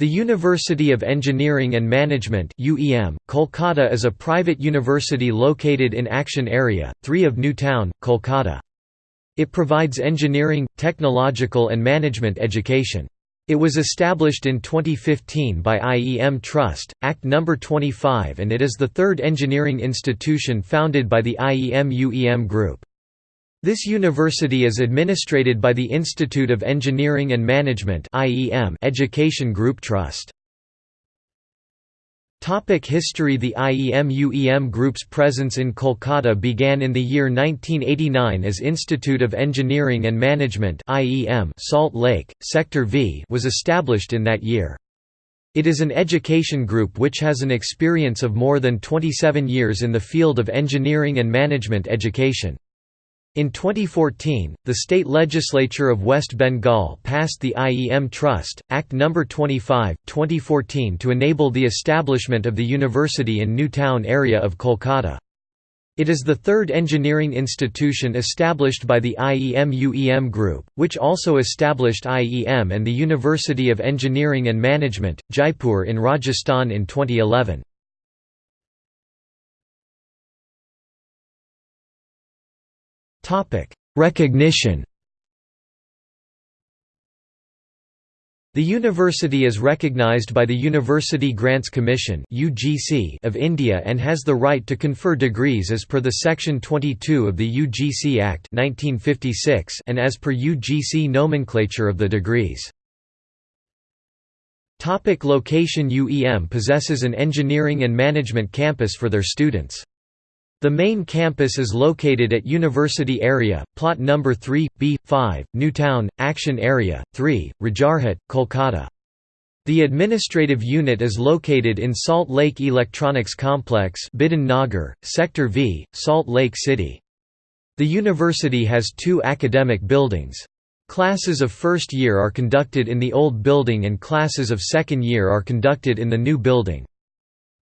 The University of Engineering and Management UEM, Kolkata is a private university located in Action Area, 3 of New Town, Kolkata. It provides engineering, technological and management education. It was established in 2015 by IEM Trust, Act No. 25 and it is the third engineering institution founded by the IEM-UEM Group. This university is administrated by the Institute of Engineering and Management Education Group Trust. Topic history The IEM-UEM Group's presence in Kolkata began in the year 1989 as Institute of Engineering and Management Salt Lake, Sector V was established in that year. It is an education group which has an experience of more than 27 years in the field of engineering and management education. In 2014, the state legislature of West Bengal passed the IEM Trust, Act No. 25, 2014 to enable the establishment of the university in New Town area of Kolkata. It is the third engineering institution established by the IEM-UEM Group, which also established IEM and the University of Engineering and Management, Jaipur in Rajasthan in 2011. Topic: Recognition. The university is recognized by the University Grants Commission (UGC) of India and has the right to confer degrees as per the section 22 of the UGC Act 1956 and as per UGC nomenclature of the degrees. Topic location UEM possesses an engineering and management campus for their students. The main campus is located at University Area, Plot No. 3, B5, Newtown, Action Area, 3, Rajarhat, Kolkata. The administrative unit is located in Salt Lake Electronics Complex Bidhan Nagar, Sector V, Salt Lake City. The university has two academic buildings. Classes of first year are conducted in the old building and classes of second year are conducted in the new building.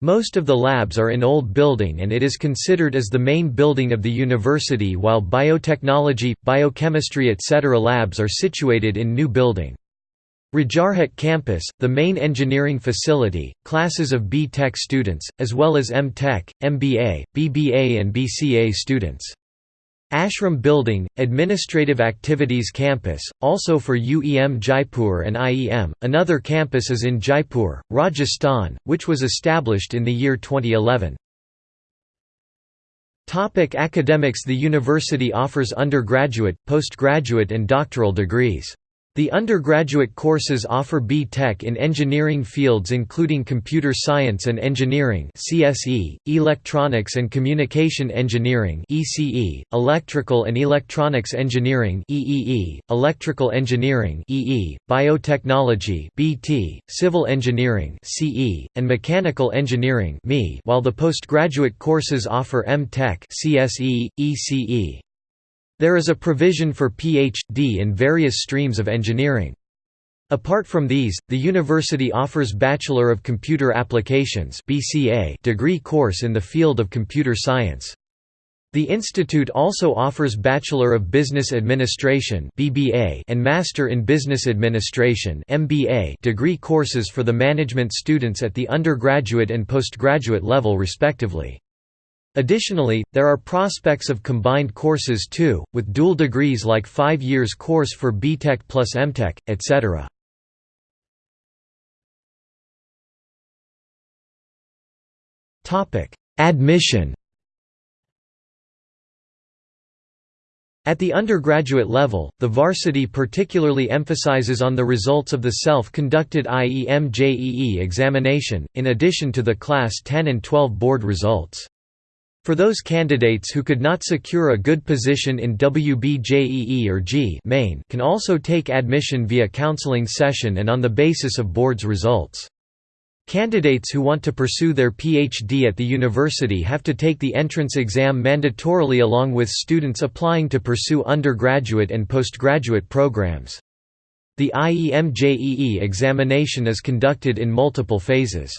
Most of the labs are in old building and it is considered as the main building of the university while biotechnology, biochemistry etc. labs are situated in new building. Rajarhat campus, the main engineering facility, classes of B.Tech students, as well as M.Tech, MBA, BBA and BCA students. Ashram Building, Administrative Activities Campus, also for UEM Jaipur and IEM. Another campus is in Jaipur, Rajasthan, which was established in the year 2011. Topic academics The university offers undergraduate, postgraduate and doctoral degrees. The undergraduate courses offer B.Tech in engineering fields including computer science and engineering (CSE), electronics and communication engineering (ECE), electrical and electronics engineering EEE, electrical engineering EE, biotechnology (BT), civil engineering (CE), and mechanical engineering (ME), while the postgraduate courses offer M.Tech (CSE, ECE). There is a provision for Ph.D. in various streams of engineering. Apart from these, the university offers Bachelor of Computer Applications degree course in the field of computer science. The institute also offers Bachelor of Business Administration (BBA) and Master in Business Administration (MBA) degree courses for the management students at the undergraduate and postgraduate level respectively. Additionally, there are prospects of combined courses too, with dual degrees like 5 years course for BTech plus MTech, etc. Admission At the undergraduate level, the varsity particularly emphasizes on the results of the self-conducted IEM-JEE examination, in addition to the Class 10 and 12 board results. For those candidates who could not secure a good position in WBJEE or JEE main can also take admission via counseling session and on the basis of board's results. Candidates who want to pursue their PhD at the university have to take the entrance exam mandatorily along with students applying to pursue undergraduate and postgraduate programs. The IEM-JEE examination is conducted in multiple phases.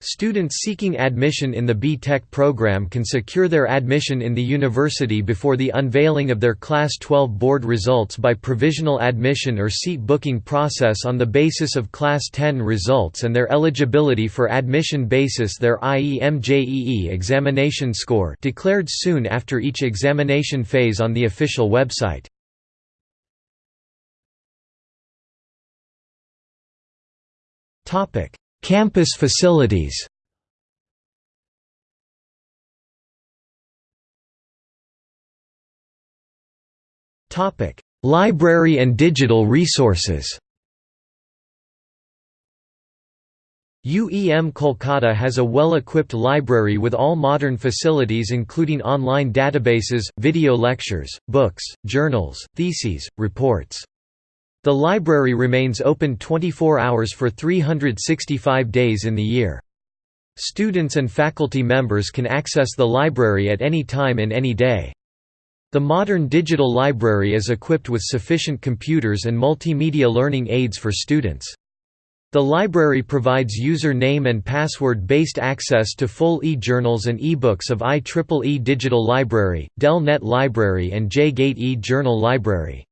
Students seeking admission in the B.Tech program can secure their admission in the university before the unveiling of their Class 12 board results by provisional admission or seat booking process on the basis of Class 10 results and their eligibility for admission basis their IEM-JEE examination score declared soon after each examination phase on the official website. Topic Campus facilities Library and digital resources UEM Kolkata has a well-equipped library with all modern facilities including online databases, video lectures, books, journals, theses, reports. The library remains open 24 hours for 365 days in the year. Students and faculty members can access the library at any time in any day. The modern digital library is equipped with sufficient computers and multimedia learning aids for students. The library provides user-name and password-based access to full e-journals and e-books of IEEE Digital Library, DELNET Library and J-Gate e-Journal Library.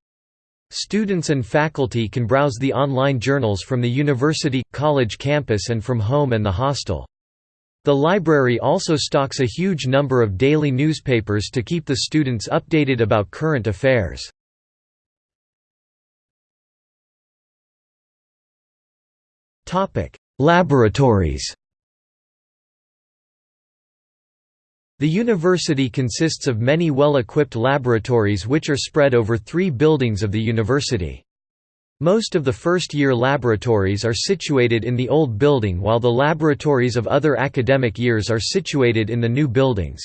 Students and faculty can browse the online journals from the university, college campus and from home and the hostel. The library also stocks a huge number of daily newspapers to keep the students updated about current affairs. Laboratories The university consists of many well-equipped laboratories which are spread over three buildings of the university. Most of the first-year laboratories are situated in the old building while the laboratories of other academic years are situated in the new buildings.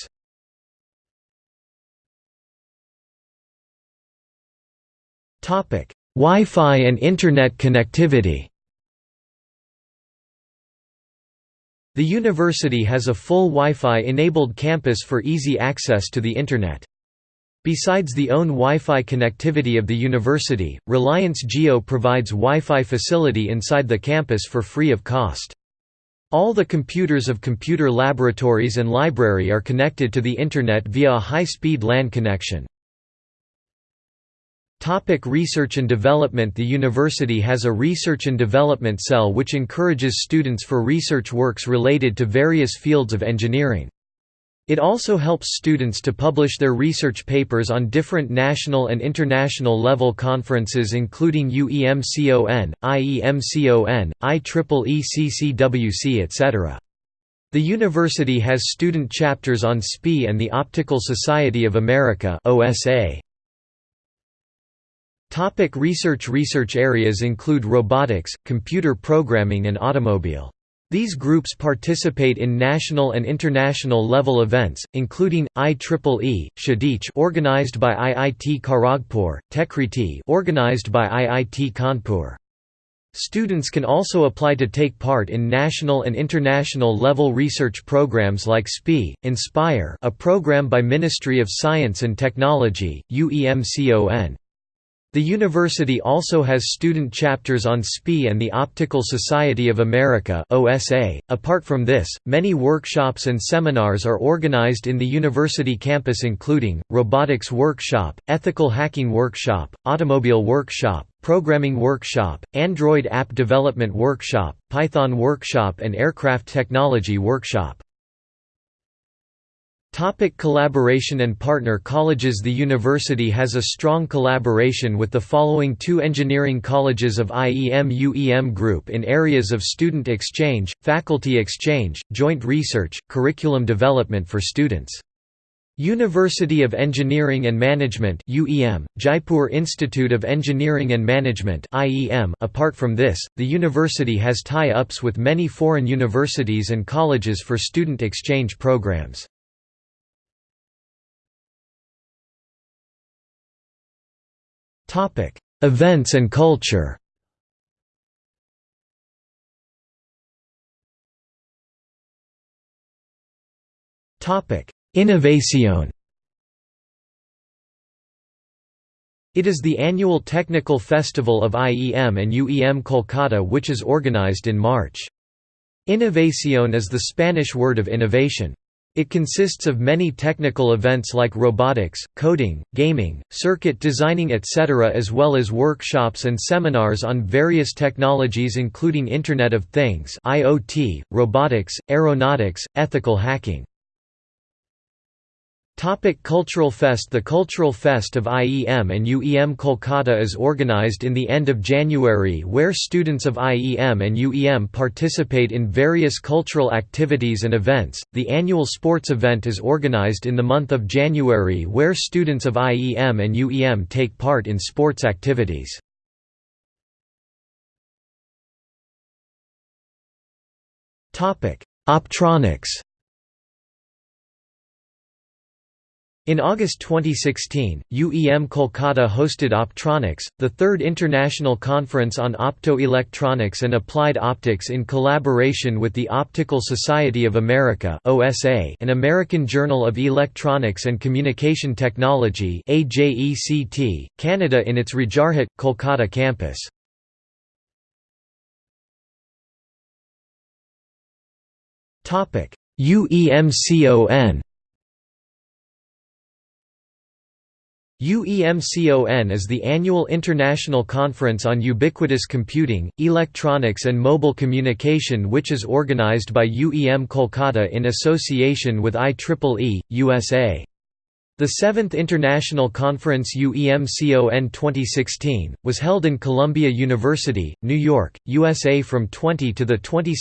Wi-Fi and Internet connectivity The university has a full Wi-Fi enabled campus for easy access to the Internet. Besides the own Wi-Fi connectivity of the university, Reliance Jio provides Wi-Fi facility inside the campus for free of cost. All the computers of computer laboratories and library are connected to the Internet via a high-speed LAN connection. Topic research and development The university has a research and development cell which encourages students for research works related to various fields of engineering. It also helps students to publish their research papers on different national and international level conferences including UEMCON, IEMCON, IEEE etc. The university has student chapters on SPI and the Optical Society of America OSA. Topic research Research areas include robotics, computer programming and automobile. These groups participate in national and international level events, including IEEE, Kshitij organized by IIT Kharagpur, Techkriti organized by IIT Kanpur. Students can also apply to take part in national and international level research programs like SPI, Inspire a program by Ministry of Science and Technology, UEMCON. The university also has student chapters on SPI and the Optical Society of America. Apart from this, many workshops and seminars are organized in the university campus including robotics workshop, ethical hacking workshop, automobile workshop, programming workshop, Android app development workshop, Python workshop and aircraft technology workshop. Topic collaboration and partner colleges The university has a strong collaboration with the following two engineering colleges of IEM-UEM Group in areas of student exchange, faculty exchange, joint research, curriculum development for students. University of Engineering and Management UEM, Jaipur Institute of Engineering and Management IEM. .Apart from this, the university has tie-ups with many foreign universities and colleges for student exchange programs. Topic: Events and culture. Topic: Innovación. It is the annual technical festival of IEM and UEM Kolkata which is organized in March. Innovación is the Spanish word of innovation. It consists of many technical events like robotics, coding, gaming, circuit designing etc. as well as workshops and seminars on various technologies including Internet of Things IoT, robotics, aeronautics, ethical hacking. Topic Cultural Fest The Cultural Fest of IEM and UEM Kolkata is organized in the end of January where students of IEM and UEM participate in various cultural activities and events. The annual sports event is organized in the month of January where students of IEM and UEM take part in sports activities. Topic: Optronics In August 2016, UEM Kolkata hosted Optronics, the third international conference on optoelectronics and applied optics in collaboration with the Optical Society of America (OSA), an American Journal of Electronics and Communication Technology Canada in its Rajarhat, Kolkata campus. Topic: UEMCON UEMCON is the annual international conference on ubiquitous computing, electronics and mobile communication which is organized by UEM Kolkata in association with IEEE, USA. The seventh International Conference UEMCON 2016, was held in Columbia University, New York, USA from 20 to 22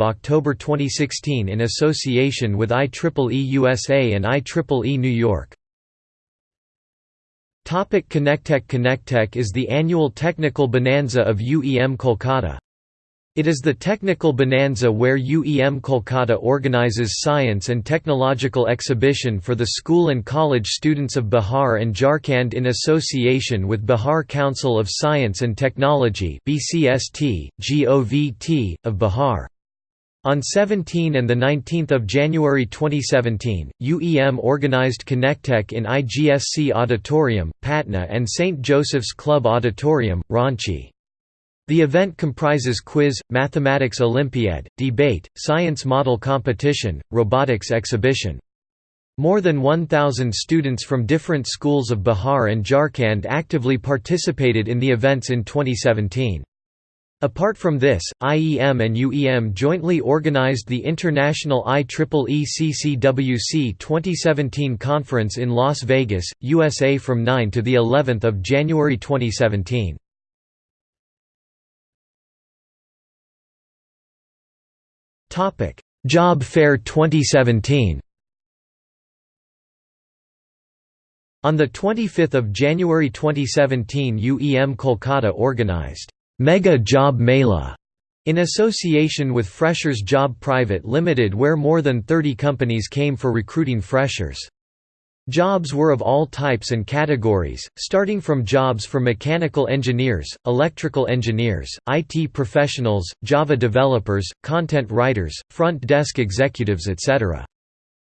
October 2016 in association with IEEE USA and IEEE New York. Topic Connectech Connectech is the annual technical bonanza of UEM Kolkata. It is the technical bonanza where UEM Kolkata organizes science and technological exhibition for the school and college students of Bihar and Jharkhand in association with Bihar Council of Science and Technology BCST, GOVT, of Bihar. On 17 and 19 January 2017, UEM organized Connectech in IGSC Auditorium, Patna and St. Joseph's Club Auditorium, Ranchi. The event comprises quiz, mathematics olympiad, debate, science model competition, robotics exhibition. More than 1,000 students from different schools of Bihar and Jharkhand actively participated in the events in 2017. Apart from this, IEM and UEM jointly organized the International IEEE CCWC 2017 conference in Las Vegas, USA from 9 to the 11th of January 2017. Topic: Job Fair 2017. On 25 January 2017 UEM Kolkata organized Mega Job Mela in association with Freshers Job Private Limited where more than 30 companies came for recruiting freshers. Jobs were of all types and categories, starting from jobs for mechanical engineers, electrical engineers, IT professionals, Java developers, content writers, front desk executives etc.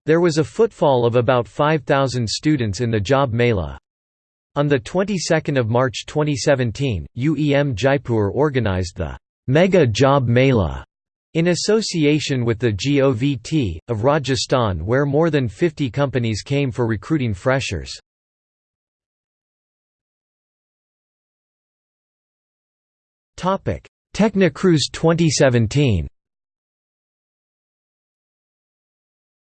There was a footfall of about 5,000 students in the Job Mela. On the 22nd of March 2017, UEM Jaipur organized the Mega Job Mela in association with the GOVT, of Rajasthan where more than 50 companies came for recruiting freshers. Technocruise 2017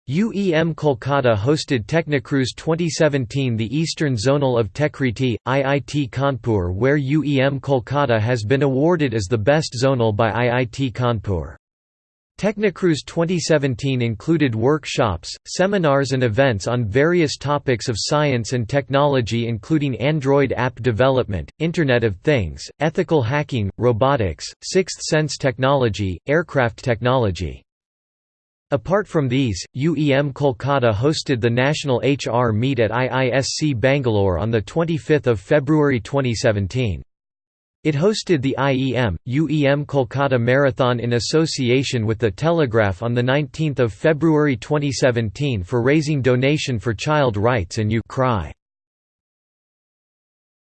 UEM Kolkata hosted Technocruise 2017 the Eastern Zonal of Techkriti, IIT Kanpur where UEM Kolkata has been awarded as the best zonal by IIT Kanpur. Technocruise 2017 included workshops, seminars and events on various topics of science and technology including Android app development, Internet of Things, ethical hacking, robotics, sixth sense technology, aircraft technology. Apart from these, UEM Kolkata hosted the National HR Meet at IISC Bangalore on 25 February 2017. It hosted the IEM, UEM Kolkata Marathon in association with The Telegraph on 19 February 2017 for raising donation for child rights and U-Cry.